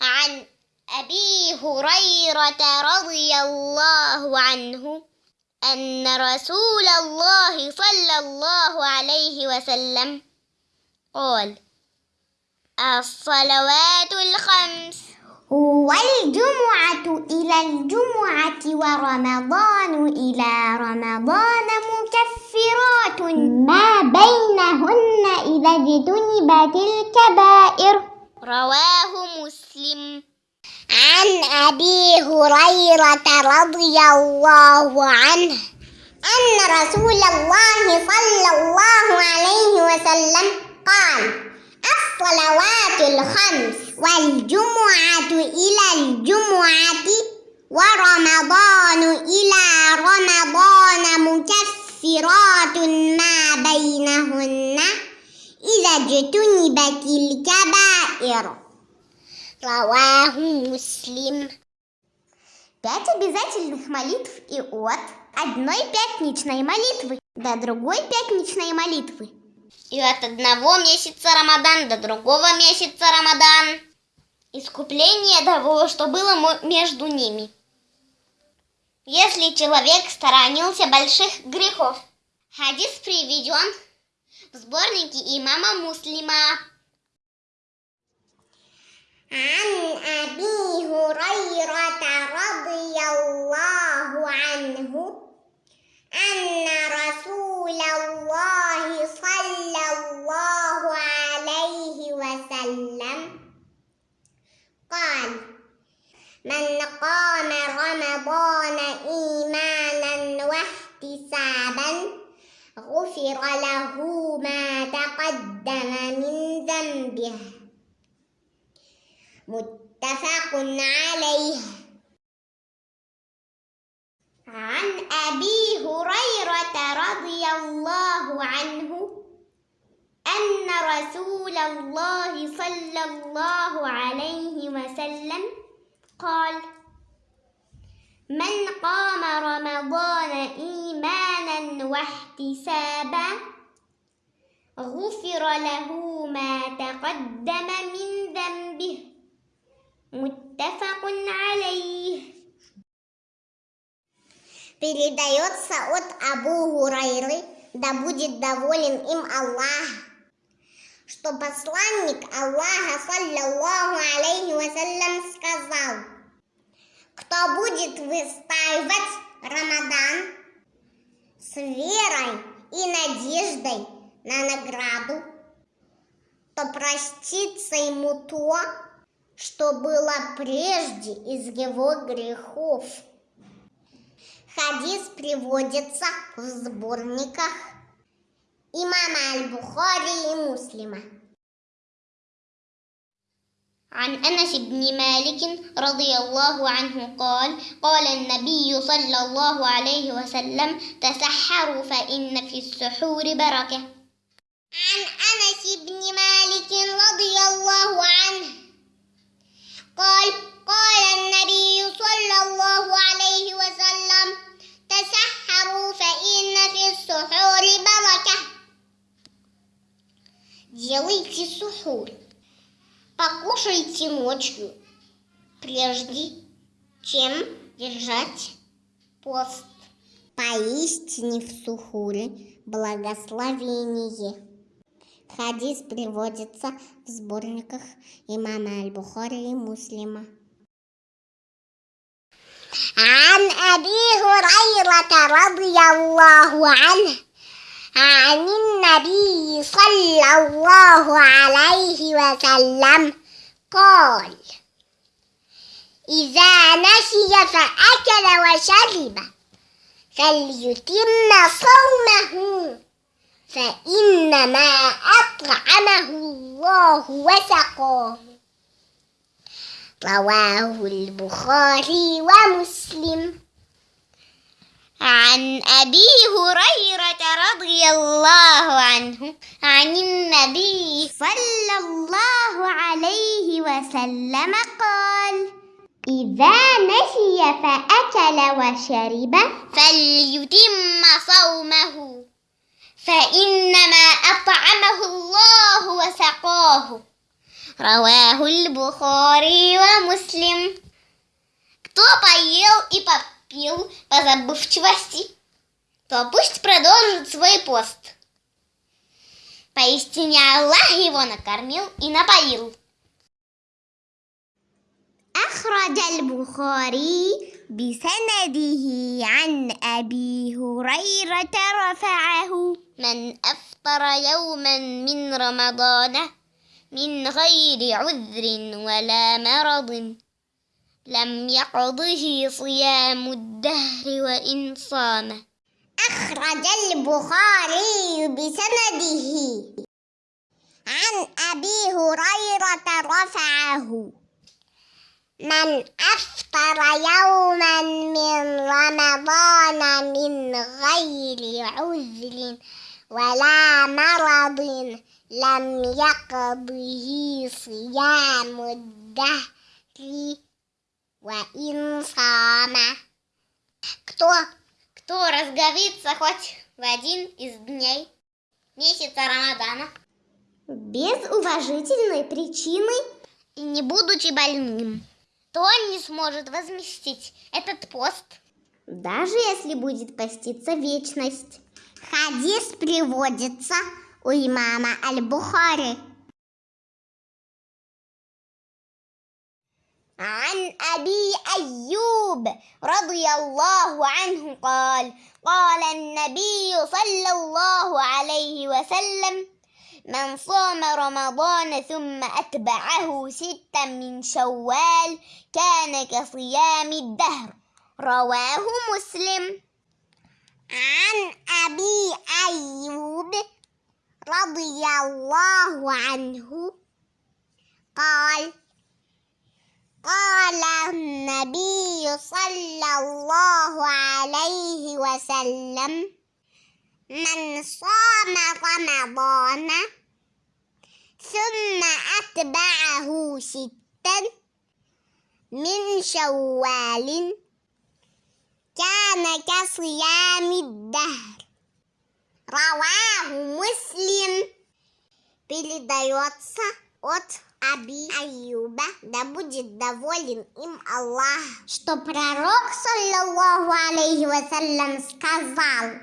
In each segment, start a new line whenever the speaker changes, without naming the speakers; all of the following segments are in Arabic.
عن أبي هريرة رضي الله عنه أن رسول الله صلى الله عليه وسلم قال الصلوات الخمس
والجمعة إلى الجمعة ورمضان إلى رمضان مكفرات ما بينهن إذا اجتنبت الكبائر
رواه مسلم.
عن أبي هريرة رضي الله عنه أن رسول الله صلى الله عليه وسلم قال الصلوات الخمس والجمعة إلى الجمعة ورمضان إلى رمضان مكفرات ما بينهن. إذا اجتنبت الكبائر
رواه مسلم
Пять обязательных молитв и от одной пятничной молитвы до другой пятничной молитвы.
И от одного месяца Рамадан до другого месяца Рамадан. Искупление того, что было между ними. Если человек сторонился больших грехов. Хадис приведен в сборнике имама Муслима.
عن أبي هريرة رضي الله عنه أن رسول الله صلى الله عليه وسلم قال من قام رمضان إيمانا واحتسابا غفر له ما تقدم من ذنبه. متفق عليه. عن أبي هريرة رضي الله عنه أن رسول الله صلى الله عليه وسلم قال من قام رمضان إيمانا واحتسابا غفر له ما تقدم من ذنبه متفق عليه Передается от Абу Хурайры, да будет доволен им Аллах, что посланник Аллаха, саллаллаху алейхи вассалям, сказал, кто будет выстаивать Рамадан с верой и надеждой на награду, то простится ему то, что было прежде из его грехов. Хадис приводится в сборниках имама Аль-Бухари и Муслима.
عن أنس بن مالك رضي الله عنه قال قال النبي صلى الله عليه وسلم تسحروا فإن في السحور بركة.
عن أنس بن مالك رضي الله عنه قال قال النبي صلى الله عليه وسلم تسحروا فإن في السحور بركة. جويت السحور. Покушайте ночью, прежде чем держать пост. Поистине в сухуре благословение. Хадис приводится в сборниках имама Аль-Бухари и Муслима. عن أبي هريرة رضي الله عنه عن النبي صلى الله عليه وسلم. قال إذا نسي فأكل وشرب فليتم صومه فإنما أطعمه الله وسقاه. رواه البخاري ومسلم.
عن أبي هريرة رضي الله عنه عن النبي
صلى الله عليه وسلم قال إذا نسي فأكل وشرب
فليتم صومه فإنما أطعمه الله وسقاه رواه البخاري ومسلم Кто поел и попил по забывчивости, то пусть продолжит свой пост. Поистине Аллах его накормил и напоил.
أخرج البخاري بسنده عن أبي هريرة رفعه
من أفطر يوما من رمضان من غير عذر ولا مرض لم يقضه صيام الدهر وإن صام
أخرج البخاري بسنده. عن أبي هريرة رفعه. من أفطر يوما من رمضان من غير عذر ولا مرض لم يقضه صيام الدهر وإن صام
Кто, кто разговится хоть в один из дней месяца Рамадана
без уважительной причины
и не будучи больным, то он не сможет возместить этот пост.
Даже если будет поститься вечность. Хадис приводится у имама Аль-Бухари.
عن أبي أيوب رضي الله عنه قال قال النبي صلى الله عليه وسلم من صام رمضان ثم أتبعه ستا من شوال كان كصيام الدهر رواه مسلم.
عن أبي أيوب رضي الله عنه قال قال النبي صلى الله عليه وسلم من صام رمضان ثم أتبعه ستا من شوال كان كصيام الدهر. رواه مسلم. بلدي واتسا واتسا Аби Аюба, да будет доволен им Аллах, что пророк, саллаллаху алейхи вассалям, сказал,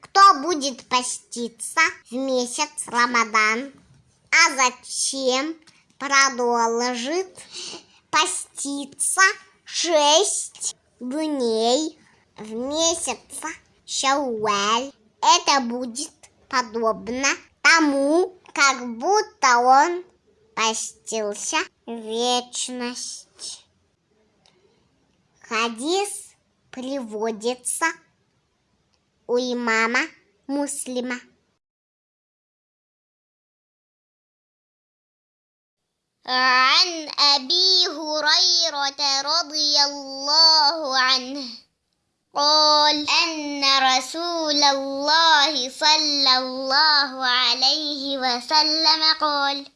кто будет поститься в месяц Рамадан, а затем продолжит поститься шесть дней в месяц Шауаль. Это будет подобно тому, как будто он постился вечность. Хадис приводится у имама Муслима.
عن أبي هريرة رضي الله عنه قال أن رسول الله صلى الله عليه وسلم قال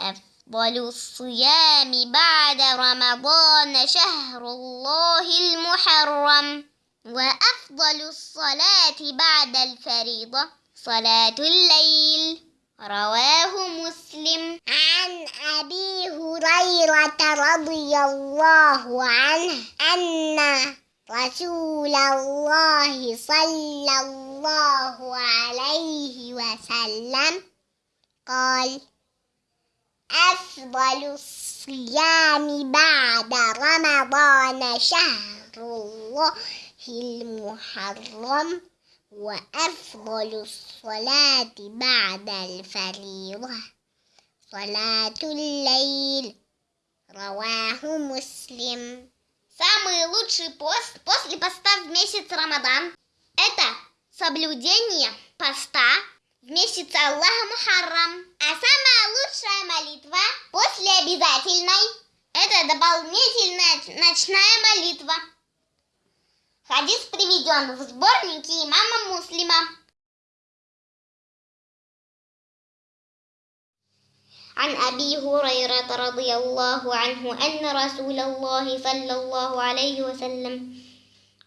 أفضل الصيام بعد رمضان شهر الله المحرم وأفضل الصلاة بعد الفريضة صلاة الليل. رواه مسلم.
عن أبي هريرة رضي الله عنه أن رسول الله صلى الله عليه وسلم قال أفضل الصيام بعد رمضان شهر الله المحرم وأفضل الصلاة بعد الفريضة صلاة الليل رواه مسلم
Самый лучший пост после поста в месяц Рамадан – это соблюдение поста в месяц Аллаха Мухаррам. А самая лучшая молитва после обязательной – это дополнительная ночная молитва. Хадис приведен в сборнике имама Муслима. عن أبي هريرة رضي الله عنه أن رسول الله صلى الله عليه وسلم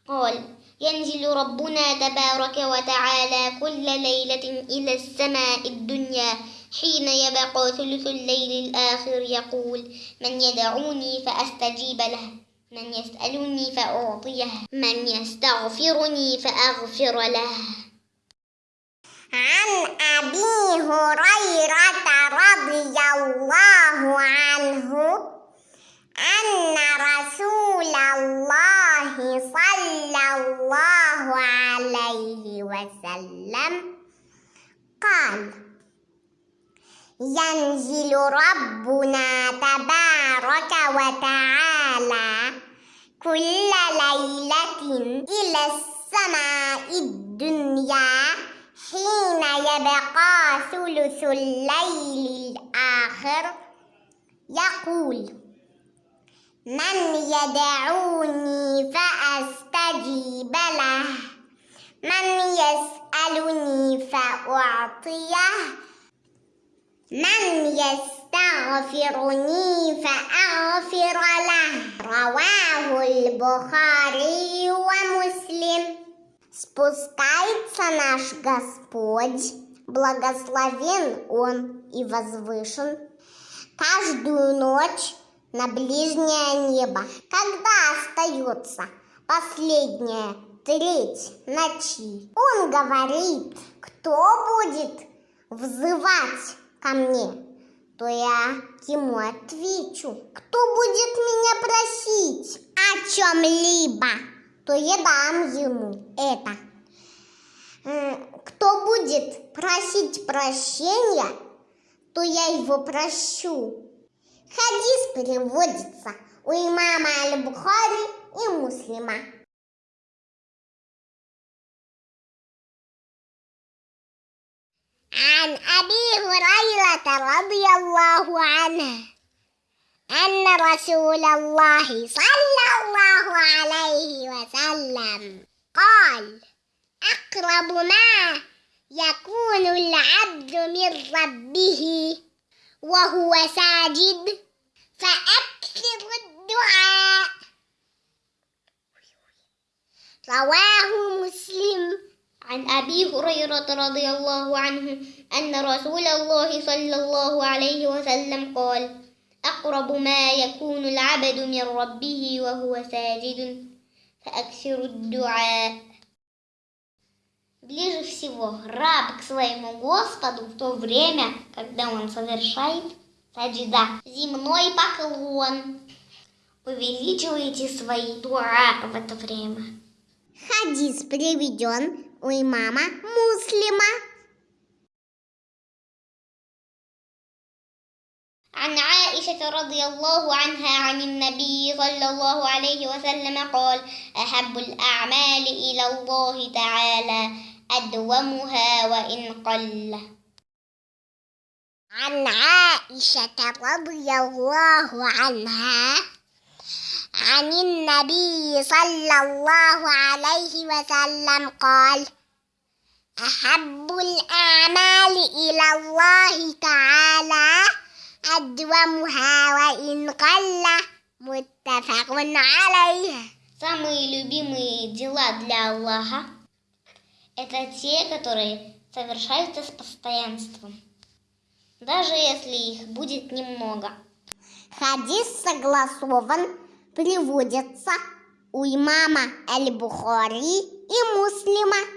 قال ينزل ربنا تبارك وتعالى كل ليلة إلى السماء الدنيا حين يبقى ثلث الليل الآخر يقول من يدعوني فأستجيب له من يسألني فأعطيه من يستغفرني فأغفر له.
عن أبي هريرة رضي الله عنه أن رسول الله صلى الله عليه وسلم قال ينزل ربنا تبارك وتعالى كل ليلة إلى السماء الدنيا حين يبقى ثلث الليل الآخر. يقول من يدعوني فأستجيب له من يسألني فأعطيه من يستغفرني فأغفر له رواه البخاري ومسلم Спускается наш Господь, благословен Он и возвышен, каждую ночь на ближнее небо, когда остается последняя треть ночи. Он говорит, кто будет взывать ко мне, то я ему отвечу. Кто будет меня просить о чем-либо, то я дам ему это. Кто будет просить прощения, то я его прощу. Хадис переводится у имама Аль-Бухари и Муслима. عن أبي هريرة رضي الله عنه أن رسول الله صلى الله عليه وسلم قال أقرب ما يكون العبد من ربه وهو ساجد فأكثر الدعاء. رواه مسلم.
عن أبي هريرة رضي الله عنه أن رسول الله صلى الله عليه وسلم قال أقرب ما يكون العبد من ربه وهو ساجد فأكثر الدعاء Ближе всего раб к своему Господу в то время, когда он совершает саджида, земной поклон. Увеличивайте свои дуа в это время.
Хадис приведен وماما مسلمة
عن عائشة رضي الله عنها عن النبي صلى الله عليه وسلم قال أحب الأعمال إلى الله تعالى أدومها وإن قل.
عن عائشة رضي الله عنها عن النبي صلى الله عليه وسلم قال أحب الأعمال إلى الله تعالى أدومها وإن قل متفق عليه
Самые любимые дела для Аллаха – это те, которые совершаются с постоянством, даже если их будет немного.
Хадис согласован, приводится у имама Аль-Бухари и Муслима.